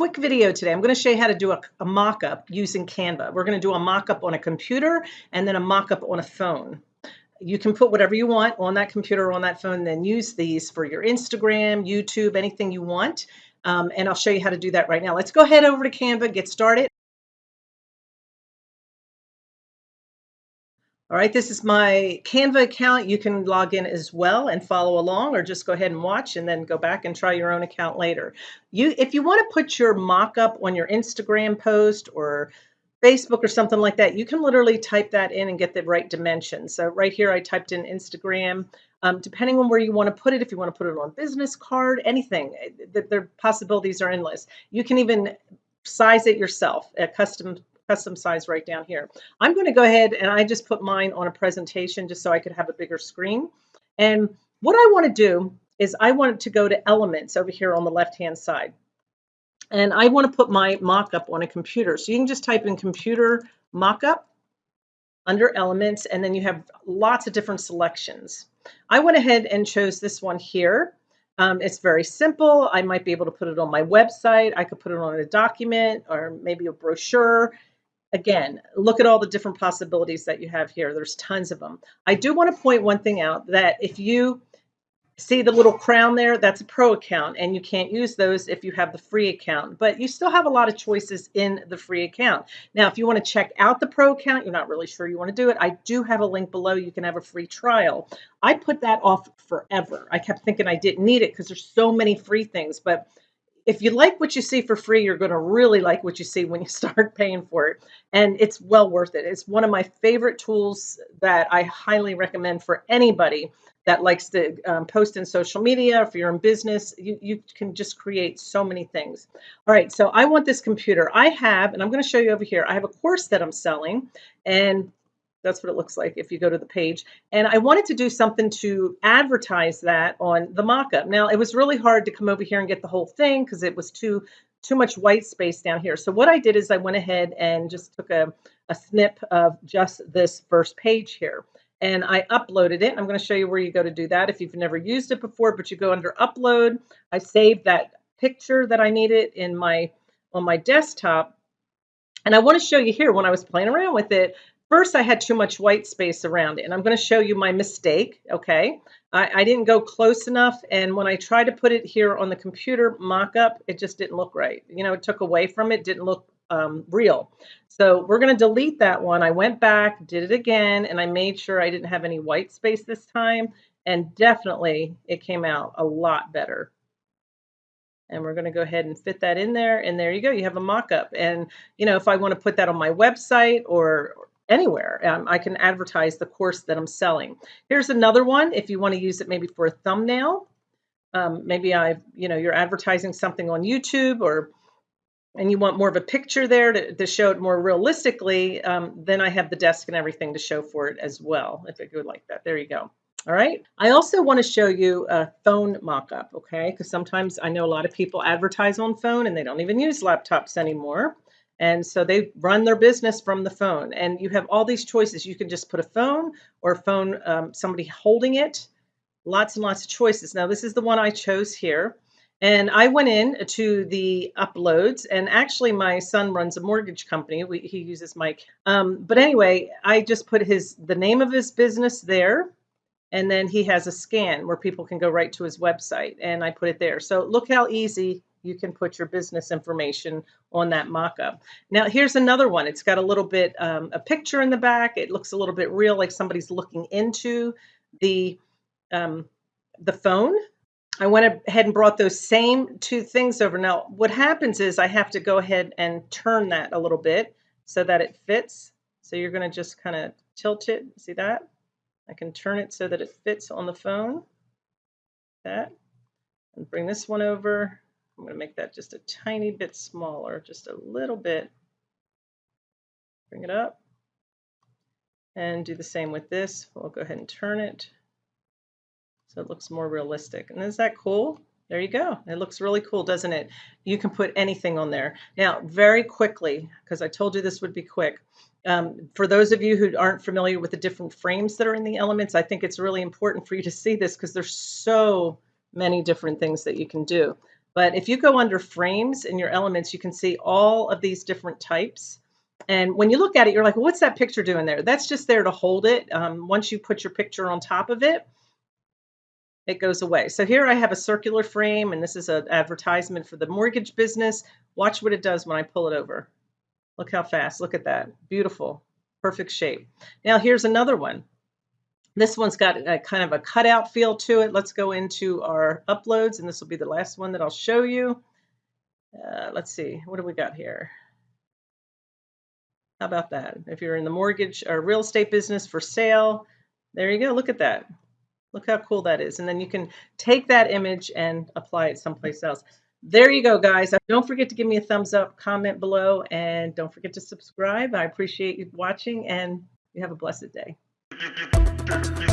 quick video today. I'm going to show you how to do a, a mock-up using Canva. We're going to do a mock-up on a computer and then a mock-up on a phone. You can put whatever you want on that computer or on that phone, then use these for your Instagram, YouTube, anything you want. Um, and I'll show you how to do that right now. Let's go ahead over to Canva, get started. All right, this is my Canva account. You can log in as well and follow along or just go ahead and watch and then go back and try your own account later. You, If you want to put your mock-up on your Instagram post or Facebook or something like that, you can literally type that in and get the right dimensions. So right here, I typed in Instagram. Um, depending on where you want to put it, if you want to put it on business card, anything, eh, the, the possibilities are endless. You can even size it yourself, a custom custom size right down here. I'm going to go ahead and I just put mine on a presentation just so I could have a bigger screen. And what I want to do is I want to go to elements over here on the left hand side. And I want to put my mock-up on a computer. So you can just type in computer mock-up under elements and then you have lots of different selections. I went ahead and chose this one here. Um, it's very simple. I might be able to put it on my website. I could put it on a document or maybe a brochure again, look at all the different possibilities that you have here. There's tons of them. I do want to point one thing out that if you see the little crown there, that's a pro account and you can't use those if you have the free account, but you still have a lot of choices in the free account. Now, if you want to check out the pro account, you're not really sure you want to do it. I do have a link below. You can have a free trial. I put that off forever. I kept thinking I didn't need it because there's so many free things, but if you like what you see for free, you're going to really like what you see when you start paying for it. And it's well worth it. It's one of my favorite tools that I highly recommend for anybody that likes to um, post in social media. If you're in business, you, you can just create so many things. All right, so I want this computer. I have, and I'm going to show you over here, I have a course that I'm selling. And that's what it looks like if you go to the page. And I wanted to do something to advertise that on the mockup. Now, it was really hard to come over here and get the whole thing because it was too too much white space down here. So what I did is I went ahead and just took a, a snip of just this first page here. And I uploaded it. I'm going to show you where you go to do that if you've never used it before, but you go under upload. I saved that picture that I needed in my on my desktop. And I want to show you here when I was playing around with it, First, I had too much white space around it, and I'm going to show you my mistake, okay? I, I, didn't go close enough, and when I tried to put it here on the computer mock-up, it just didn't look right. You know, it took away from it, didn't look um, real. So we're going to delete that one. I went back, did it again, and I made sure I didn't have any white space this time, and definitely it came out a lot better. And we're going to go ahead and fit that in there. And there you go. You have a mock-up. And, you know, if I want to put that on my website or anywhere. Um, I can advertise the course that I'm selling. Here's another one if you want to use it maybe for a thumbnail. Um, maybe I, you know, you're advertising something on YouTube or and you want more of a picture there to, to show it more realistically, um, then I have the desk and everything to show for it as well, if it goes like that. There you go. All right. I also want to show you a phone mock-up, okay? Because sometimes I know a lot of people advertise on phone and they don't even use laptops anymore. And so they run their business from the phone. And you have all these choices. You can just put a phone or a phone, um, somebody holding it. Lots and lots of choices. Now, this is the one I chose here. And I went in to the uploads, and actually, my son runs a mortgage company. We, he uses Mike. Um, but anyway, I just put his the name of his business there, and then he has a scan where people can go right to his website, and I put it there. So look how easy you can put your business information on that mock-up. Now here's another one. It's got a little bit um, a picture in the back. It looks a little bit real, like somebody's looking into the um, the phone. I went ahead and brought those same two things over. Now what happens is I have to go ahead and turn that a little bit so that it fits. So you're going to just kind of tilt it. See that? I can turn it so that it fits on the phone. That. And bring this one over I'm going to make that just a tiny bit smaller, just a little bit. Bring it up. And do the same with this. We'll go ahead and turn it so it looks more realistic. And is that cool? There you go. It looks really cool, doesn't it? You can put anything on there. Now, very quickly, because I told you this would be quick, um, for those of you who aren't familiar with the different frames that are in the elements, I think it's really important for you to see this because there's so many different things that you can do. But if you go under frames in your elements, you can see all of these different types. And when you look at it, you're like, well, what's that picture doing there? That's just there to hold it. Um, once you put your picture on top of it, it goes away. So here I have a circular frame, and this is an advertisement for the mortgage business. Watch what it does when I pull it over. Look how fast. Look at that. Beautiful. Perfect shape. Now here's another one. This one's got a kind of a cutout feel to it. Let's go into our uploads, and this will be the last one that I'll show you. Uh, let's see, what do we got here? How about that? If you're in the mortgage or real estate business for sale, there you go. Look at that. Look how cool that is. And then you can take that image and apply it someplace else. There you go, guys. Don't forget to give me a thumbs up, comment below, and don't forget to subscribe. I appreciate you watching, and you have a blessed day. Mr.